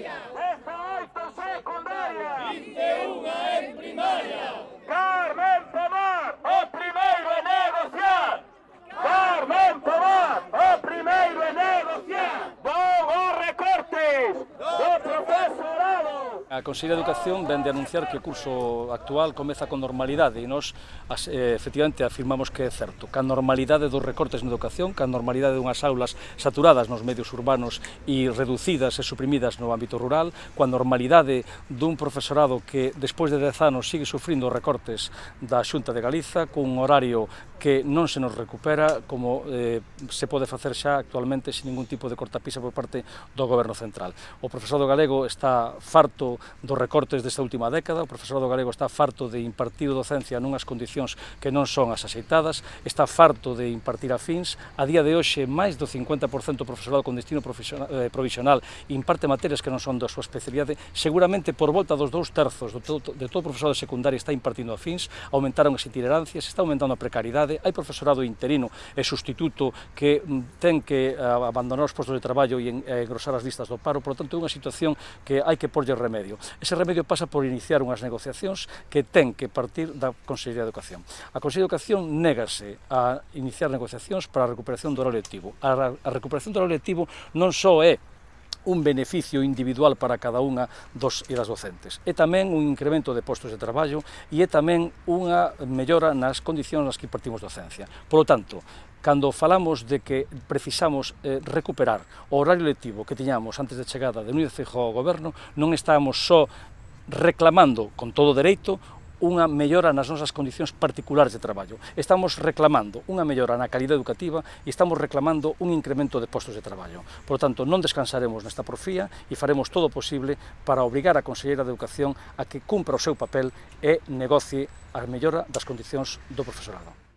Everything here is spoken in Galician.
Yeah. A Consellería de Educación vende anunciar que o curso actual comeza con normalidade e nós eh, efectivamente afirmamos que é certo. Ca normalidade dos recortes na educación, ca normalidade dunhas aulas saturadas nos medios urbanos e reducidas e suprimidas no ámbito rural, coa normalidade dun profesorado que despois de 10 anos sigue sufrindo recortes da Xunta de Galiza, cun horario que non se nos recupera como eh, se pode facer xa actualmente sin ningún tipo de cortapisa por parte do Goberno Central. O profesorado galego está farto dos recortes desta última década, o profesorado galego está farto de impartir docencia nunhas condicións que non son as aceitadas, está farto de impartir a fins, a día de hoxe máis do 50% do profesorado con destino eh, provisional imparte materias que non son da súa especialidade, seguramente por volta dos dous terzos do todo, de todo o profesorado secundario está impartindo a fins, aumentaron as itinerancias, está aumentando a precariedade, hai profesorado interino e sustituto que mm, ten que eh, abandonar os postos de traballo e engrosar as listas do paro, por lo tanto é unha situación que hai que porlle remedio remedio. Ese remedio pasa por iniciar unhas negociacións que ten que partir da Consellería de Educación. A Consellería de Educación négase a iniciar negociacións para a recuperación do horario lectivo. A, a recuperación do horario lectivo non só é un beneficio individual para cada unha dos e das docentes. É tamén un incremento de postos de traballo e é tamén unha mellora nas condicións nas que partimos docencia. Por lo tanto, cando falamos de que precisamos eh, recuperar o horario lectivo que tiñamos antes da chegada de Núñez Feijóo ao goberno, non estábamos só reclamando con todo dereito unha mellora nas nosas condicións particulares de traballo. Estamos reclamando unha mellora na calidad educativa e estamos reclamando un incremento de postos de traballo. Por tanto, non descansaremos nesta porfía e faremos todo o posible para obrigar a Conselleira de Educación a que cumpra o seu papel e negocie a mellora das condicións do profesorado.